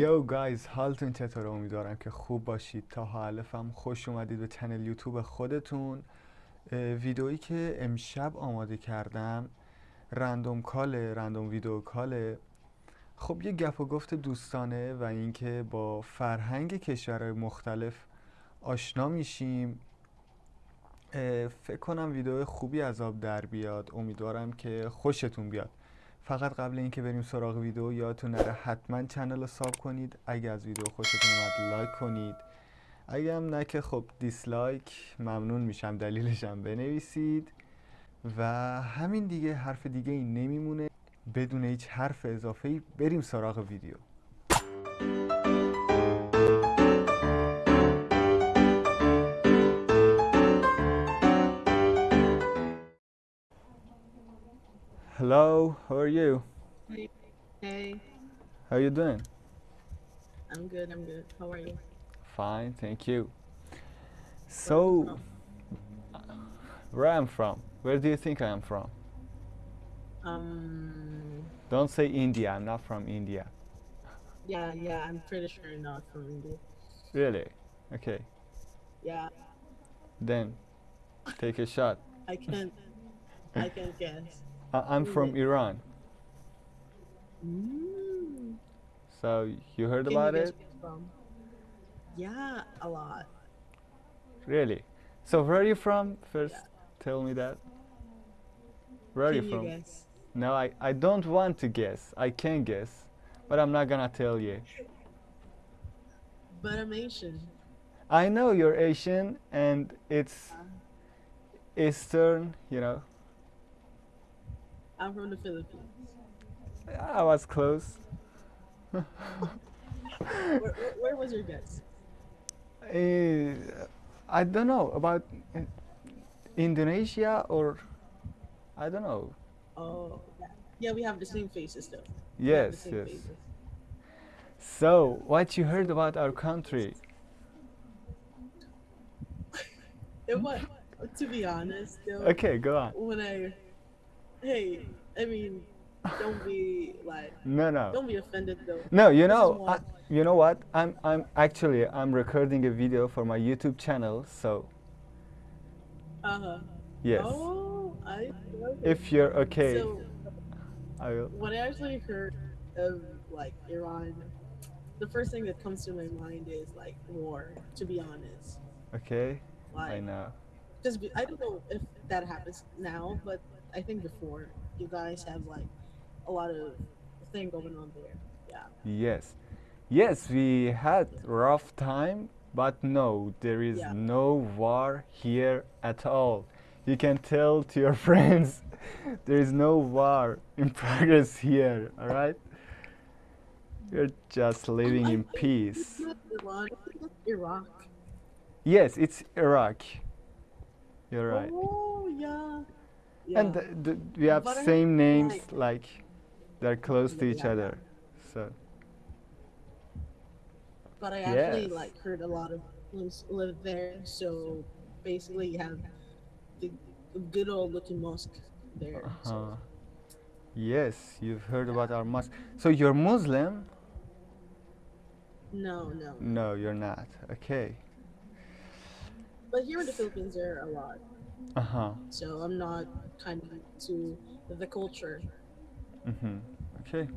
یو گایز حالتون چطور امیدوارم که خوب باشید. تا حالفم خوش اومدید به چنل یوتیوب خودتون. ویدئویی که امشب آماده کردم رندوم کاله رندوم ویدیو کاله. خب یه گپ و گفت دوستانه و اینکه با فرهنگ کشورهای مختلف آشنا میشیم. فکر کنم ویدیو خوبی از آب در بیاد. امیدوارم که خوشتون بیاد. فقط قبل اینکه بریم سراغ ویدیو یادتون نره حتما چنل رو ساب کنید. اگه از ویدیو خوشتون اومد لایک کنید. اگه هم نه که خب دیسلایک ممنون میشم دلیلشم بنویسید. و همین دیگه حرف دیگه این نمیمونه. بدون هیچ حرف اضافه ای بریم سراغ ویدیو. Hello, how are you? Hey, How are you doing? I'm good. I'm good. How are you? Fine, thank you. So, where I'm from? Where do you think I am from? Um, Don't say India. I'm not from India. yeah, yeah. I'm pretty sure you're not from India. Really? Okay. Yeah, Then, take a shot. I can't. I can't guess. I- I'm from? Iran. Mm, So you heard can about guess it? Yeah, a lot. Really? So where are you from? First, Yeah. tell me that. Where are can you you from? No, I, I don't want to guess. I can guess, but I'm not gonna tell you. But I'm Asian. I know you're Asian and it's Uh, Eastern, you know. I'm from the Philippines. I was close. Where, where, where was your guess? Eh, I don't know about uh, Indonesia or I don't know. Oh, yeah. We have the same faces though. We have the Yes, yes. faces. So, what you heard about our country? And what? To be honest, though. Okay, go on. when I, hey, I mean, don't be like, No, no. don't be offended though. No, you know, I, you know what? I'm I'm actually I'm recording a video for my YouTube channel, so Uh huh. yes. Oh, I. If you're okay, So I will. when I actually heard of like Iran, the first thing that comes to my mind is like war. To be honest, Okay, I like know. just be, I don't know if that happens now, but I think before you guys have like a lot of thing going on there. Yeah. Yes, yes, we had rough time, but no, there is Yeah. no war here at all. You can tell to your friends, there is no war in progress here. All right, we're just living in peace. It's not Iran. I think it's Iraq. Yes, it's Iraq. You're right. Oh yeah. Yeah. And th- we have But same names, like- like they're close to each other. So But I actually Yes. like heard a lot of Muslims live there, so basically you have the good old looking mosque there. uh So yes, you've heard about our mosque. So you're Muslim? no, no. No, you're not. Okay. But here in the Philippines there are a lot. Uh huh. So I'm not kind of to the culture. Mm-hmm. Okay.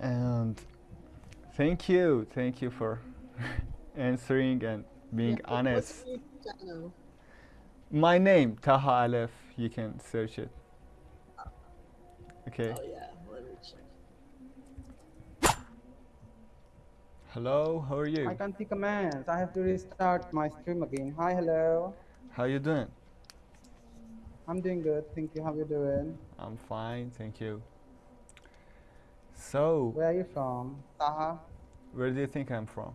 And thank you, thank you for answering and being Yeah, honest. What's your YouTube channel? My name, Taha Aleph. You can search it. Okay. Oh yeah, let me check. Hello, how are you? I can't see commands. I have to restart my stream again. Hi, hello. How are you doing? I'm doing good. Thank you. How are you doing? I'm fine, thank you. So, Where are you from? Taha? where do you think I'm from?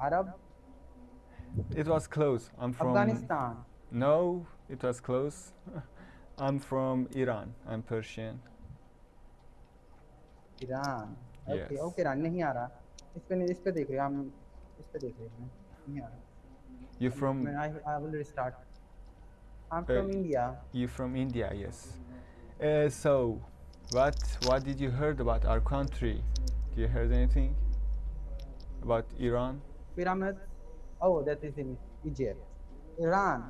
Arab? It was close. I'm from Afghanistan? No, it was close. I'm from Iran. I'm Persian. Iran okay Yes. Okay Iran नहीं आ रहा इस पे नहीं इस पे देख रहे हैं हम इस पे देख रहे हैं नहीं आ रहा You from I, I will restart I'm Uh, from India you from India? Yes. Uh, so, what what did you heard about our country? Do you heard anything about Iran? Pyramids. Oh, that is in Egypt. Iran.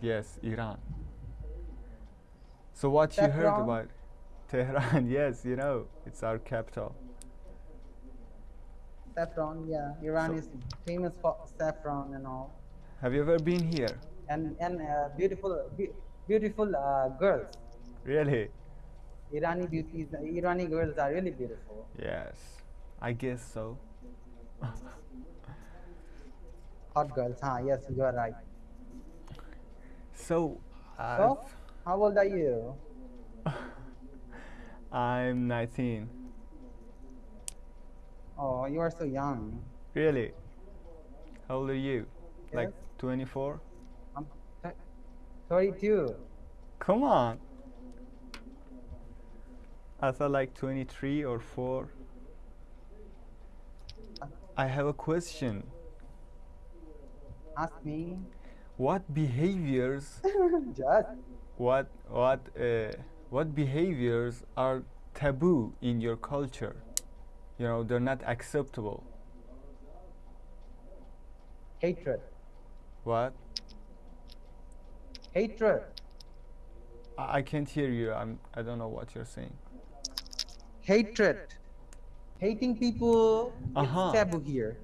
Yes, Iran. So what you heard Tehran? about Tehran? Yes, you know, it's our capital. Saffron. Yeah, Iran So- is famous for saffron and all. Have you ever been here? And and uh, beautiful, be- beautiful uh, girls. Really? Irani beauties. Irani girls are really beautiful. Yes, I guess so. Hot girls. Huh? Yes, you are right. So, So, how old are you? I'm 19. Oh, you are so young. Really? How old are you? Like 24? I'm th- 32. Come on. I thought like 23 or 4. I have a question. Ask me. What behaviors Just. what what uh, what behaviors are taboo in your culture? You know, they're not acceptable. Hatred. What? Hatred. I, I can't hear you. I'm I don't know what you're saying. Hatred. Hating people Uh-huh. is taboo here.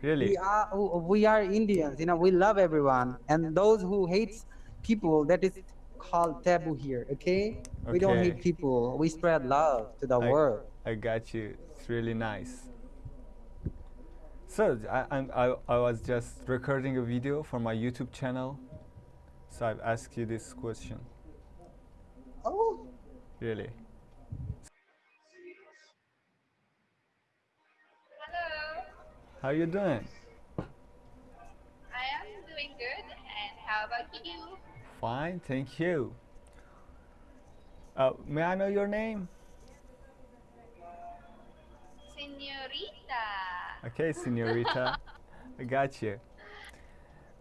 Really? We are we are Indians, you know, we love everyone. And those who hates people, that is called taboo here, okay? We don't Okay. hate people. We spread love to the I- world. I got you. It's really nice. So I, I'm, I, I was just recording a video for my YouTube channel. So I've asked you this question. Oh, Really? Hello, How are you doing? I am doing good, and how about you? Fine, thank you. Uh, may I know your name? Senorita. Okay, senorita. I got you.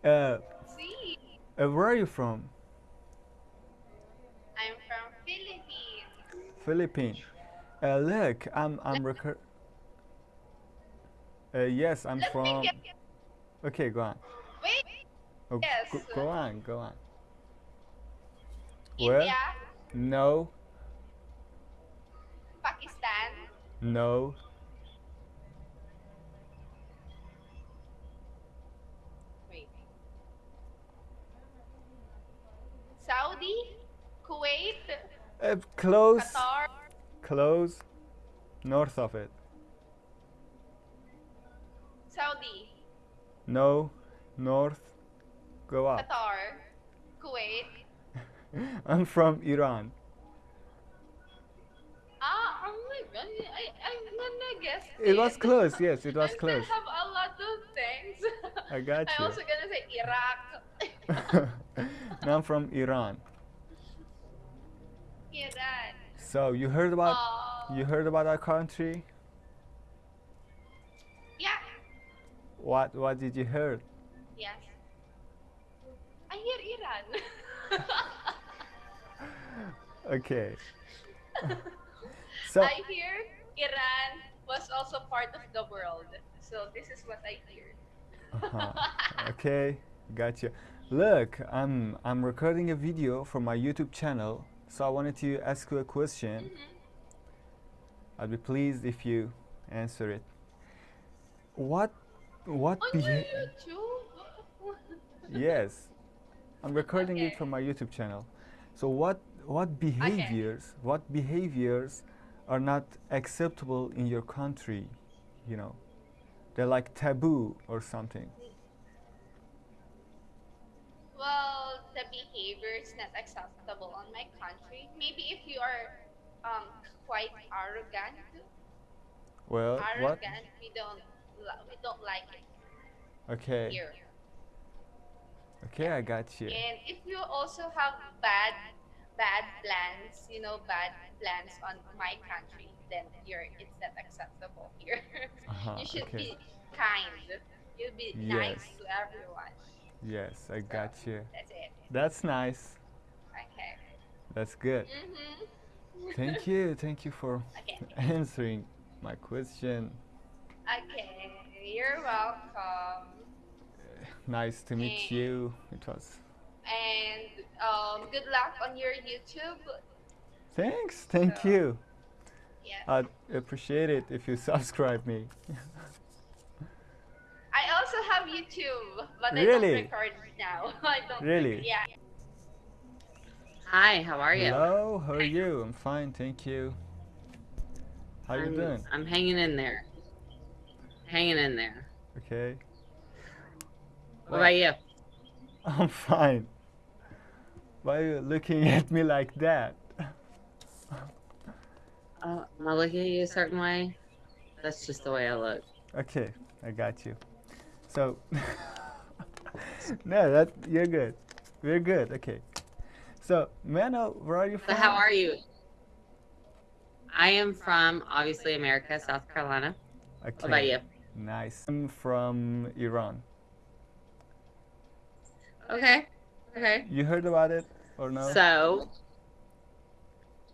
Uh, See, uh, where are you from? I'm from Philippines. Philippines. Uh, look, I'm I'm record. Uh, yes, I'm from. Okay, go on. Wait, Oh, Yes. go, go on, go on. Where? India, No, Pakistan, no, wait. Saudi, Kuwait, uh, close, Qatar, close, north of it. Saudi, No, north, go up. Qatar, Kuwait. I'm from Iran. Ah, oh my god, I, I'm gonna guess It was close, yes, it was I close. I have a lot of things. I got you. I'm also gonna say Iraq. no, I'm from Iran. Iran. So you heard about Oh, you heard about our country? yeah. What what did you hear? Yes. I hear Iran. Okay. so I hear Iran was also part of the world. So this is what I hear. uh-huh. okay, got you. Look, I'm I'm recording a video for my YouTube channel, so I wanted to ask you a question. Mhm. I'd be pleased if you answer it. What what On your YouTube? Yes, I'm recording it Okay. for my YouTube channel. So what what behaviors what behaviors are not acceptable in your country? You know, they're like taboo or something. well, the behavior is not acceptable on my country. Maybe if you are um, quite arrogant, Well, what? arrogant, we don't we don't like it Okay, here. okay, I got you. And if you also have bad bad plans, you know, bad plans on my country, then you're it's not acceptable here. Uh-huh, you should okay. be kind. You be nice to everyone. Yes, I So, got you. That's it. That's nice. Okay. That's good. Mhm. Thank you. Thank you for Okay. answering my question. Okay. You're welcome. Nice to meet you. It was. And um, good luck on your YouTube. Thanks. Thank So- you. Yes. I'd appreciate it if you subscribe me. I also have YouTube, but I Really? don't record now. I don't. Really? Yeah. Hi, how are you? Hello. How are you? I'm fine. Thank you. How are you I'm, doing? I'm hanging in there. Hanging in there. Okay. What about you? I'm fine. Why are you looking at me like that? Uh, am I looking at you a certain way? That's just the way I look. Okay, I got you. So, no, that you're good. We're good. Okay. So, may I where are you from? So how are you? I am from obviously America, South Carolina. Okay. What about you? Nice. I'm from Iran. Okay. Okay. You heard about it or no? So.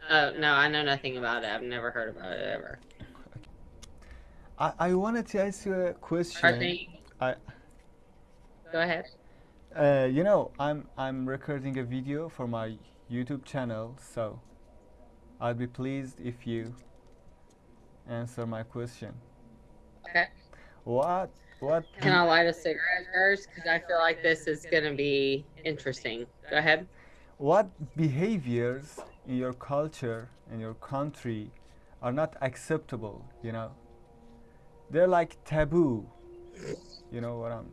Oh no, I know nothing about it. I've never heard about it ever. I, I wanted to ask you a question. Arthur, I- Go ahead. Uh, you know, I'm I'm recording a video for my YouTube channel, so I'd be pleased if you answer my question. Okay. What what Can I light a cigarette first? Because I feel like this is gonna be interesting. Go ahead. What behaviors in your culture in your country are not acceptable, you know? They're like taboo. You know what I'm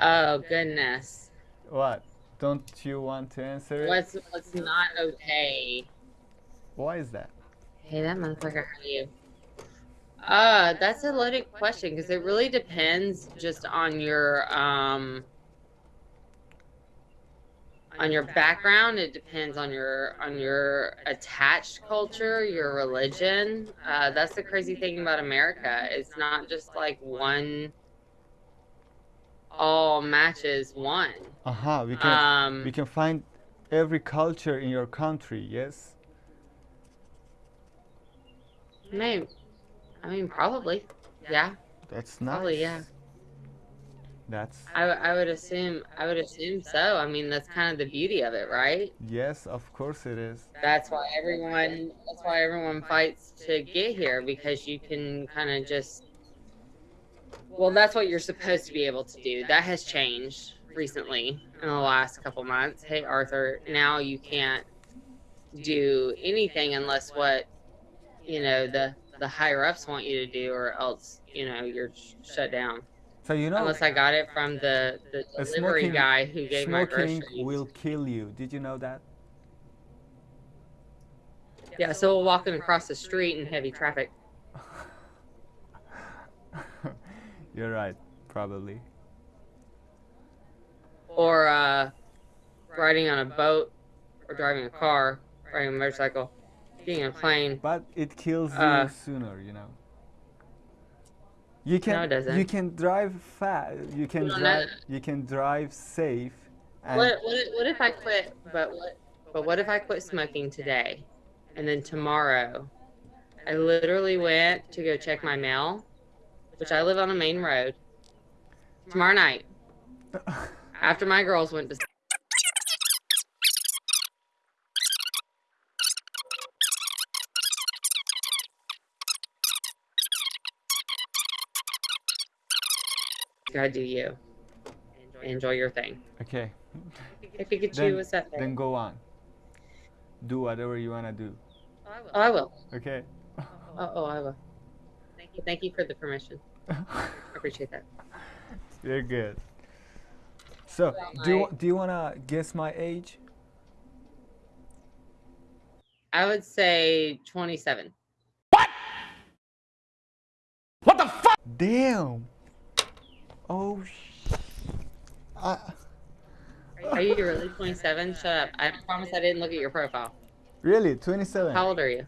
Oh goodness. what? Don't you want to answer it? What's what's not okay? Why is that? Hey, that motherfucker heard you. Uh, that's a loaded question because it really depends just on your um on your background. It depends on your on your attached culture, your religion. Uh, that's the crazy thing about America. It's not just like one all matches one. Uh-huh, we can Um, we can find every culture in your country, yes? maybe, I mean, probably, yeah. That's nice. Probably, yeah. That's I, I would assume I would assume so. I mean, that's kind of the beauty of it, right? yes, of course it is. That's why everyone that's why everyone fights to get here because you can kind of just well, that's what you're supposed to be able to do. That has changed recently in the last couple months. Hey, Arthur, now you can't do anything unless what you know the the higher ups want you to do, or else you know you're sh- shut down. So you know Unless I got it from the the delivery smoking- guy who gave my groceries. smoking will kill you. Did you know that? Yeah, so we're walking across the street in heavy traffic. You're right, probably. or uh, riding on a boat, or driving a car, riding a motorcycle, on a plane. But it kills you Uh, sooner, you know. You can it doesn't. you can drive fast. You can No, no. drive you can drive safe. And What, what, if- what if I quit? But what? But what if I quit smoking today, and then tomorrow, I literally went to go check my mail, which I live on a main road. Tomorrow night, after my girls went to. Gotta do you. Enjoy your thing. okay. Hey, Pikachu, Then- what's up? Then go on. Do whatever you wanna do. Oh, I will. Okay. Oh, oh, I will. Thank you. Thank you for the permission. I appreciate that. You're good. So, do you, do you wanna guess my age? I would say 27. What? What the fuck? Damn. Oh. Sh- I, Are you really 27? Shut up. I promise I didn't look at your profile. really, 27. How old are you?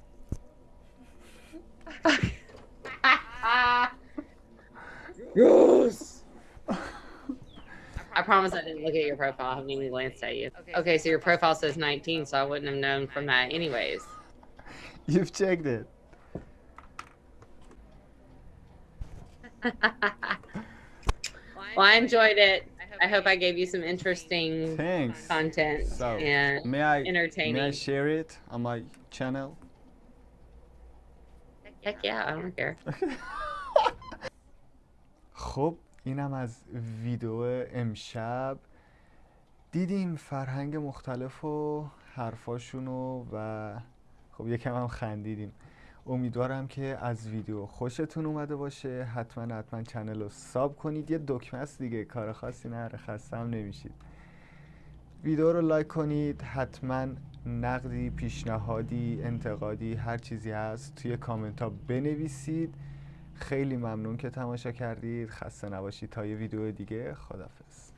yes. I I promise I didn't look at your profile. I haven't even glanced at you. Okay, so your profile says 19, so I wouldn't have known from that anyways. You've checked it. well, I enjoyed it. I hope I gave you some interesting Thanks. content So, and May I may I entertaining. share it on my channel? Heck yeah, I don't care. خب اینم از ویدیو امشب دیدیم فرهنگ مختلف و حرفاشونو و خب یکم هم خندیدیم امیدوارم که از ویدیو خوشتون اومده باشه. حتما حتما چنل رو ساب کنید. یه دکمه است دیگه. کار خاصی نره خسته هم نمیشید. ویدیو رو لایک کنید. حتما نقدی پیشنهادی انتقادی هر چیزی هست توی کامنت ها بنویسید. خیلی ممنون که تماشا کردید. خسته نباشید تا یه ویدیو دیگه. خدافظ